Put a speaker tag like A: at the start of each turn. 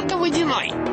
A: студента водяной.